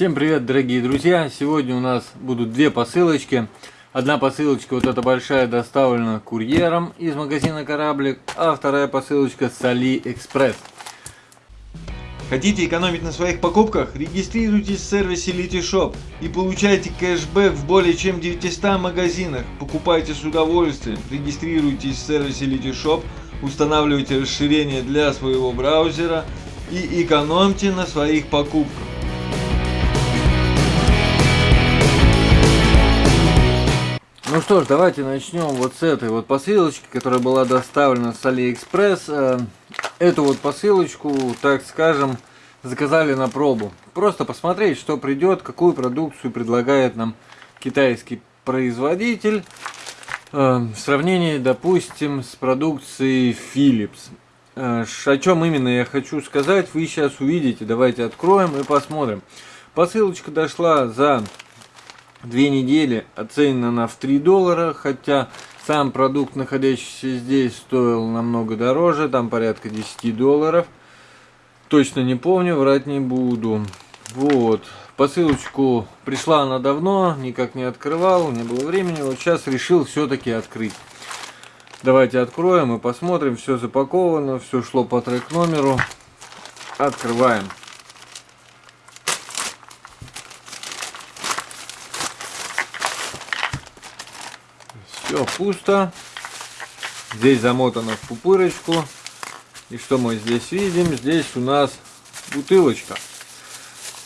Всем привет, дорогие друзья! Сегодня у нас будут две посылочки. Одна посылочка, вот эта большая, доставлена курьером из магазина Кораблик, а вторая посылочка с AliExpress. Хотите экономить на своих покупках? Регистрируйтесь в сервисе Litishop и получайте кэшбэк в более чем 900 магазинах. Покупайте с удовольствием. Регистрируйтесь в сервисе Litishop, устанавливайте расширение для своего браузера и экономьте на своих покупках. Ну что ж, давайте начнем вот с этой вот посылочки, которая была доставлена с AliExpress. Э, эту вот посылочку, так скажем, заказали на пробу. Просто посмотреть, что придет, какую продукцию предлагает нам китайский производитель. Э, в сравнении, допустим, с продукцией Philips. Э, о чем именно я хочу сказать, вы сейчас увидите. Давайте откроем и посмотрим. Посылочка дошла за две недели оценена на в 3 доллара, хотя сам продукт, находящийся здесь, стоил намного дороже, там порядка 10 долларов. Точно не помню, врать не буду. Вот, посылочку пришла она давно, никак не открывал, не было времени, вот сейчас решил все-таки открыть. Давайте откроем и посмотрим, все запаковано, все шло по трек номеру. Открываем. Все пусто. Здесь замотано в пупырочку. И что мы здесь видим? Здесь у нас бутылочка.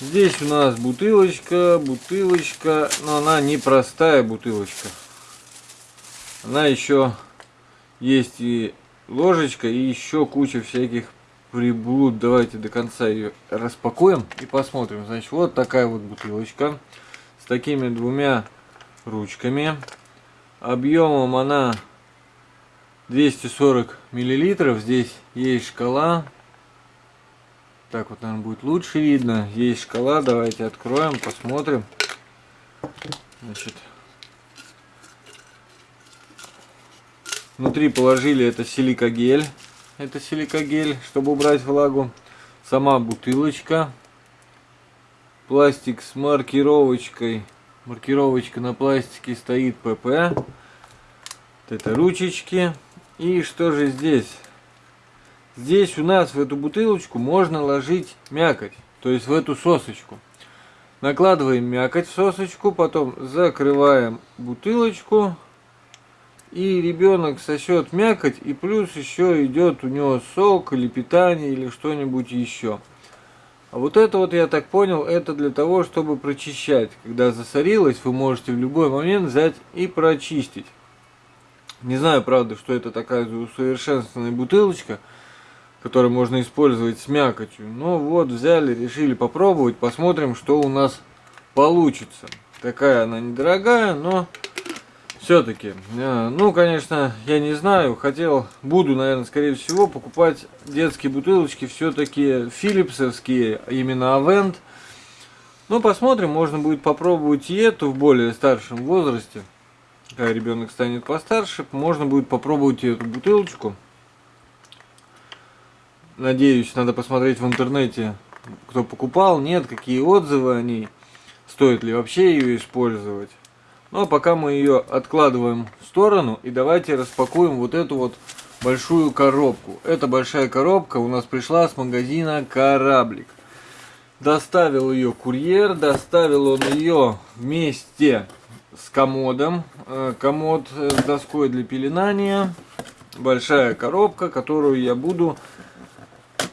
Здесь у нас бутылочка, бутылочка, но она не простая бутылочка. Она еще есть и ложечка, и еще куча всяких приблуд. Давайте до конца ее распакуем и посмотрим. Значит, вот такая вот бутылочка с такими двумя ручками. Объемом она 240 миллилитров. Здесь есть шкала. Так вот, наверное, будет лучше видно. Есть шкала. Давайте откроем, посмотрим. Значит, внутри положили это силикогель. Это силикогель, чтобы убрать влагу. Сама бутылочка. Пластик с маркировочкой маркировочка на пластике стоит ПП. Вот это ручечки. И что же здесь? Здесь у нас в эту бутылочку можно ложить мякоть, то есть в эту сосочку. Накладываем мякоть в сосочку, потом закрываем бутылочку. И ребенок сосет мякоть, и плюс еще идет у него сок или питание или что-нибудь еще. А вот это вот, я так понял, это для того, чтобы прочищать. Когда засорилось, вы можете в любой момент взять и прочистить. Не знаю, правда, что это такая усовершенствованная бутылочка, которую можно использовать с мякотью. Но вот взяли, решили попробовать, посмотрим, что у нас получится. Такая она недорогая, но все-таки, э, ну, конечно, я не знаю, хотел, буду, наверное, скорее всего, покупать детские бутылочки, все-таки филипсовские, именно Авент. Ну, посмотрим, можно будет попробовать и эту в более старшем возрасте. Когда ребенок станет постарше, можно будет попробовать и эту бутылочку. Надеюсь, надо посмотреть в интернете, кто покупал, нет, какие отзывы о ней, стоит ли вообще ее использовать. Ну а пока мы ее откладываем в сторону и давайте распакуем вот эту вот большую коробку. Эта большая коробка у нас пришла с магазина Кораблик. Доставил ее курьер, доставил он ее вместе с комодом. Э, комод с доской для пеленания. Большая коробка, которую я буду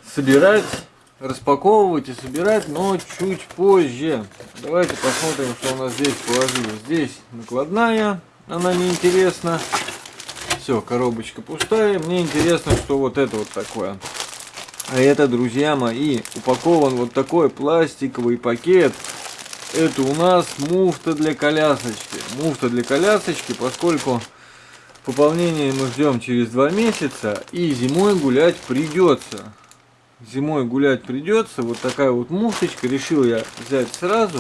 собирать распаковывать и собирать, но чуть позже. Давайте посмотрим, что у нас здесь положили. Здесь накладная, она неинтересна. Все, коробочка пустая. Мне интересно, что вот это вот такое. А это, друзья мои, упакован вот такой пластиковый пакет. Это у нас муфта для колясочки. Муфта для колясочки, поскольку пополнение мы ждем через два месяца. И зимой гулять придется зимой гулять придется. Вот такая вот муфточка. Решил я взять сразу.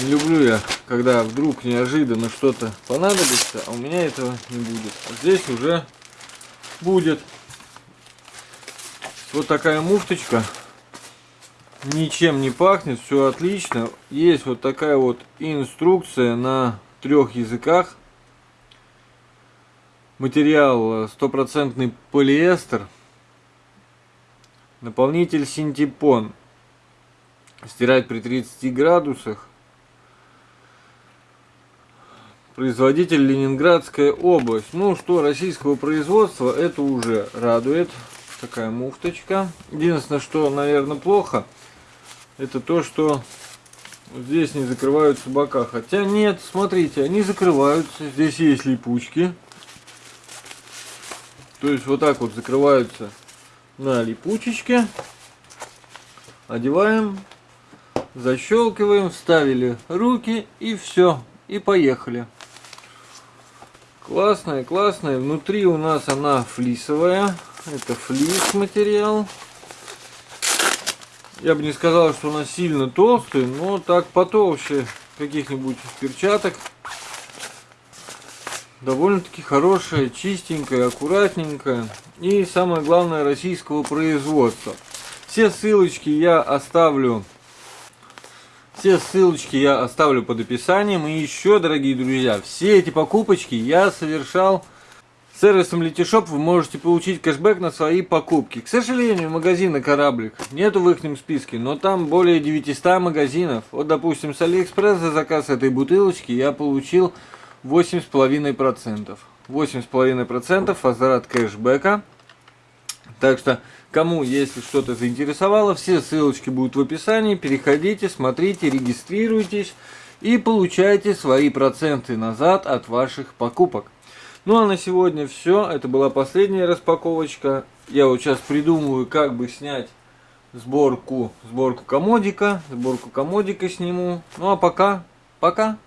Не люблю я, когда вдруг неожиданно что-то понадобится, а у меня этого не будет. А здесь уже будет. Вот такая муфточка. ничем не пахнет, все отлично. Есть вот такая вот инструкция на трех языках. Материал стопроцентный полиэстер. Наполнитель синтепон. Стирать при 30 градусах. Производитель Ленинградская область. Ну что, российского производства, это уже радует. Такая муфточка. Единственное, что, наверное, плохо, это то, что здесь не закрываются бока. Хотя нет, смотрите, они закрываются. Здесь есть липучки. То есть вот так вот закрываются на липучечке. Одеваем, защелкиваем, вставили руки и все. И поехали. Классная, классная. Внутри у нас она флисовая. Это флис материал. Я бы не сказал, что она сильно толстая, но так потолще каких-нибудь перчаток. Довольно-таки хорошая, чистенькая, аккуратненькая. И самое главное, российского производства. Все ссылочки я оставлю все ссылочки я оставлю под описанием. И еще, дорогие друзья, все эти покупочки я совершал сервисом LetyShops. Вы можете получить кэшбэк на свои покупки. К сожалению, магазина «Кораблик» нету в их списке, но там более 900 магазинов. Вот, допустим, с Алиэкспресс за заказ этой бутылочки я получил 8,5%. 8,5% возврат кэшбэка. Так что Кому, если что-то заинтересовало, все ссылочки будут в описании. Переходите, смотрите, регистрируйтесь и получайте свои проценты назад от ваших покупок. Ну а на сегодня все. Это была последняя распаковочка. Я вот сейчас придумываю, как бы снять сборку, сборку комодика. Сборку комодика сниму. Ну а пока, пока.